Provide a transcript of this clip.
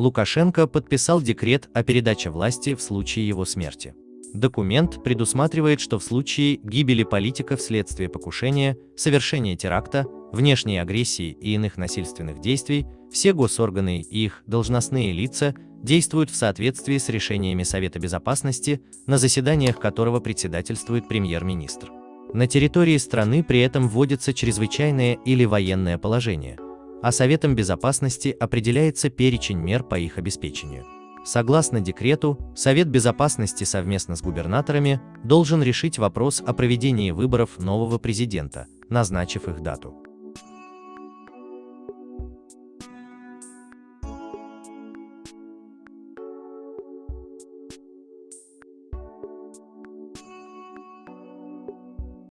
Лукашенко подписал декрет о передаче власти в случае его смерти. Документ предусматривает, что в случае гибели политика вследствие покушения, совершения теракта, внешней агрессии и иных насильственных действий, все госорганы и их должностные лица действуют в соответствии с решениями Совета Безопасности, на заседаниях которого председательствует премьер-министр. На территории страны при этом вводится чрезвычайное или военное положение, а Советом Безопасности определяется перечень мер по их обеспечению. Согласно декрету, Совет Безопасности совместно с губернаторами должен решить вопрос о проведении выборов нового президента, назначив их дату.